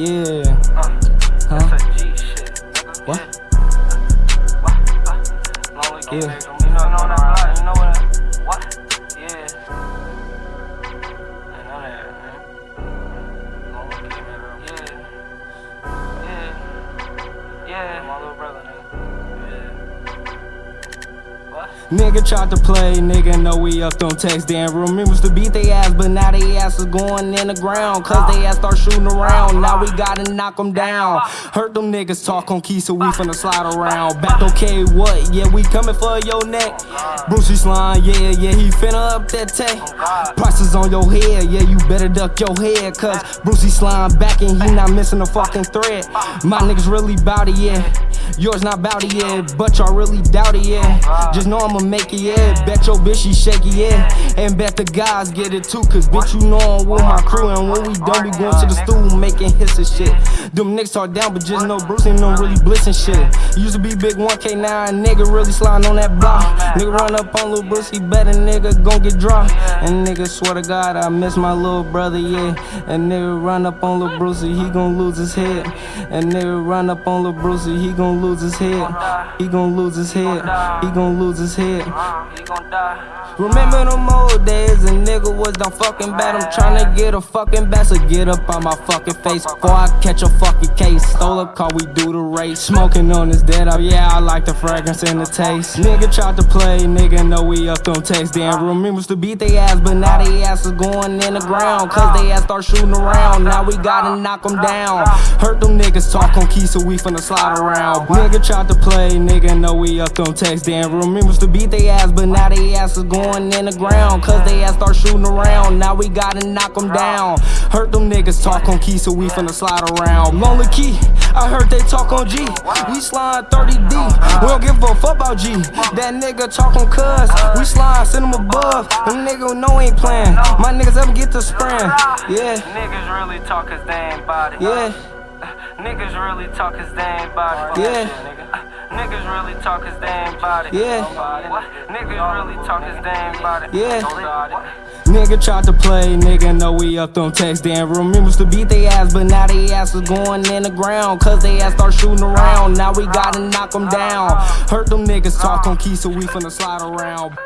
Yeah. Uh, Huh? That's a G shit. What? Yeah. Yeah. King, You know, you Nigga tried to play, nigga know we up on text. Damn, remembers to beat they ass, but now they ass is going in the ground. Cause they ass start shooting around. Now we gotta knock them down. Heard them niggas talk on key, so we finna slide around. Back okay, what? Yeah, we coming for your neck. Brucey slime, yeah, yeah, he finna up that tech. Prices on your head, yeah, you better duck your head. Cause Brucey slime back and he not missing a fucking thread. My niggas really bout it, yeah. Yours not bout it, yeah. But y'all really doubt it, yeah. Just know I'ma make it, yeah. Bet your bitch she shaky, yeah. And bet the guys get it too. Cause bitch, you know I'm with my crew. And when we done, we going to the stool making hits and shit. Them niggas are down, but just know Bruce ain't no really blissing shit. Used to be big 1K, now nigga really sliding on that block. Nigga run up on Lil Bruce, he better nigga gon' get dropped. And nigga swear to God, I miss my little brother, yeah. And nigga run up on Lil Bruce, he gon' lose his head. And nigga run up on Lil Bruce, he gon' lose his head. He gon' lose his head. He gon' lose his head. He gon' die. Remember them old days, a nigga was done fucking bad. I'm tryna get a fucking bat, so get up on my fucking face before I catch a fucking case. Stole a car, we do the race. Smoking on this dead up, yeah, I like the fragrance and the taste. Nigga tried to play, nigga know we up on text. Damn, remembers to beat they ass, but now they ass is going in the ground. Cause they ass start shooting around, now we gotta knock them down. Hurt them niggas talk on key, so we finna slide around. Nigga tried to play, nigga know we up on text. Damn, remembers to beat they ass, but now they ass is going in the ground. Cause they ass start shooting around, now we gotta knock them down. Heard them niggas talk on key, so we finna slide around. Lonely key, I heard they talk on G. We slide 30D, we don't give a fuck about G. That nigga talk on cuz, we slide, send him above. Them nigga know ain't playing. My niggas ever get to spraying. Yeah, Niggas really talk cause they ain't body. yeah. Niggas really talk cause they ain't body. Yeah. Nigga. Niggas really talk cause they ain't body. Yeah. What? Niggas really talk cause they ain't body. Yeah. What? Nigga tried to play, nigga know we up on text. Damn, remembers to beat they ass, but now they ass is going in the ground. Cause they ass start shooting around, now we gotta knock them down. Heard them niggas talk on key, so we finna slide around.